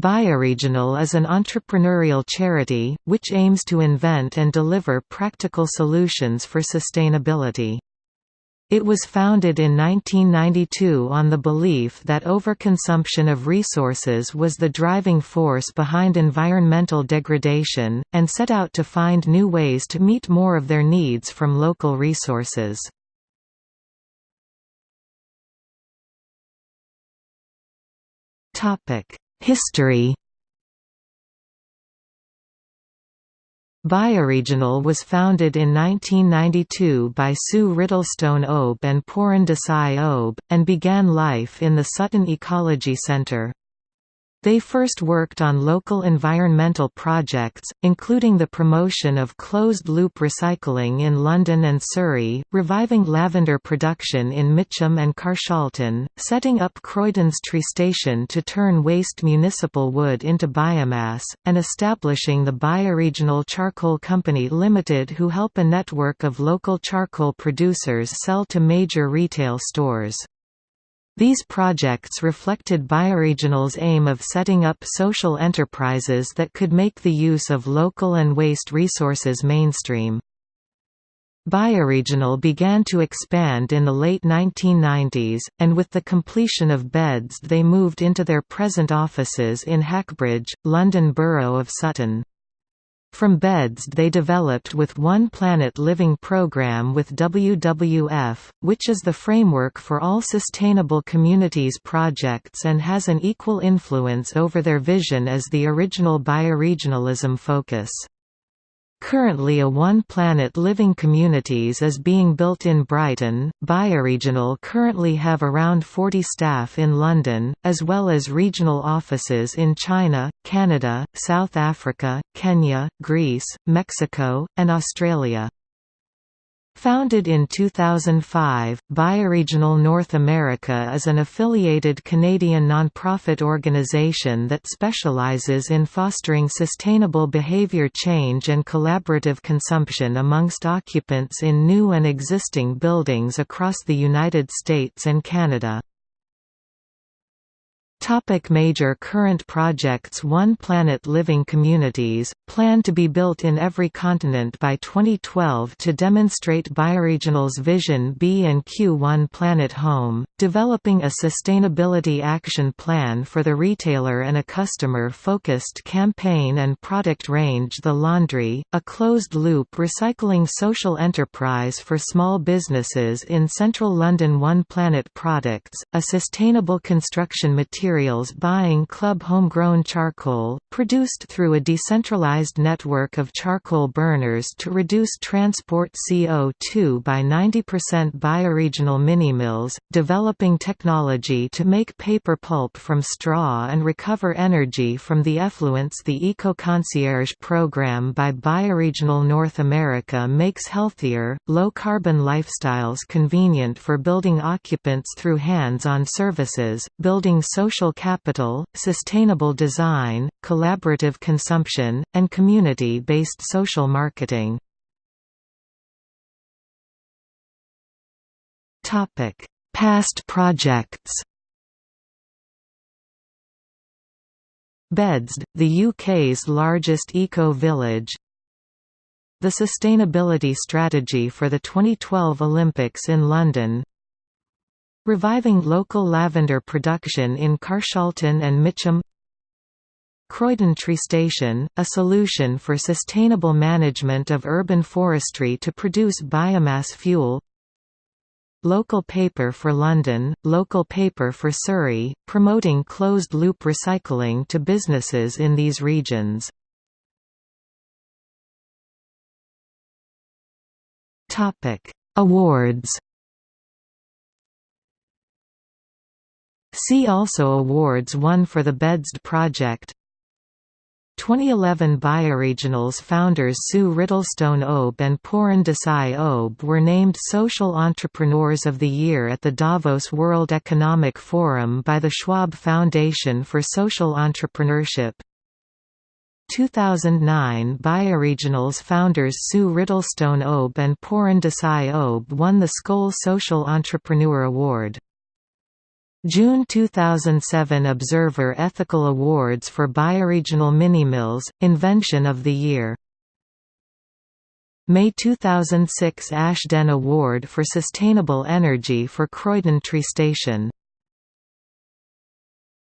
Bioregional is an entrepreneurial charity, which aims to invent and deliver practical solutions for sustainability. It was founded in 1992 on the belief that overconsumption of resources was the driving force behind environmental degradation, and set out to find new ways to meet more of their needs from local resources. History Bioregional was founded in 1992 by Sue Riddlestone Obe and Pooran Desai Obe, and began life in the Sutton Ecology Centre. They first worked on local environmental projects, including the promotion of closed-loop recycling in London and Surrey, reviving lavender production in Mitcham and Carshalton, setting up Croydon's Tree Station to turn waste municipal wood into biomass, and establishing the Bioregional Charcoal Company Limited who help a network of local charcoal producers sell to major retail stores. These projects reflected Bioregional's aim of setting up social enterprises that could make the use of local and waste resources mainstream. Bioregional began to expand in the late 1990s, and with the completion of BedZED they moved into their present offices in Hackbridge, London Borough of Sutton. From BedZED they developed with One Planet Living program with WWF, which is the framework for all sustainable communities projects and has an equal influence over their vision as the original bioregionalism focus. Currently a One Planet Living Communities is being built in Brighton. Bioregional currently have around 40 staff in London, as well as regional offices in China, Canada, South Africa, Kenya, Greece, Mexico, and Australia. Founded in 2005, Bioregional North America is an affiliated Canadian nonprofit organization that specializes in fostering sustainable behavior change and collaborative consumption amongst occupants in new and existing buildings across the United States and Canada. Topic major current projects One Planet Living Communities, planned to be built in every continent by 2012 to demonstrate Bioregional's vision B and Q One Planet Home, developing a sustainability action plan for the retailer and a customer-focused campaign and product range The Laundry, a closed-loop recycling social enterprise for small businesses in central London One Planet Products, a sustainable construction material materials buying Club homegrown charcoal, produced through a decentralized network of charcoal burners to reduce transport CO2 by 90% bioregional minimills, developing technology to make paper pulp from straw and recover energy from the effluents The Eco-Concierge program by Bioregional North America makes healthier, low-carbon lifestyles convenient for building occupants through hands-on services, building social social capital, sustainable design, collaborative consumption, and community-based social marketing. Past projects BedZED, the UK's largest eco-village The sustainability strategy for the 2012 Olympics in London Reviving local lavender production in Carshalton and Mitcham. Croydon Tree Station, a solution for sustainable management of urban forestry to produce biomass fuel. Local Paper for London, Local Paper for Surrey, promoting closed-loop recycling to businesses in these regions. Awards See also awards won for the BedZED project. 2011 Bioregionals founders Sue Riddlestone Obe and Pooran Desai Obe were named Social Entrepreneurs of the Year at the Davos World Economic Forum by the Schwab Foundation for Social Entrepreneurship. 2009 Bioregionals founders Sue Riddlestone Obe and Pooran Desai Obe won the Skoll Social Entrepreneur Award June 2007 Observer Ethical Awards for Bioregional Minimills, Invention of the Year. May 2006 Ashden Award for Sustainable Energy for Croydon Tree Station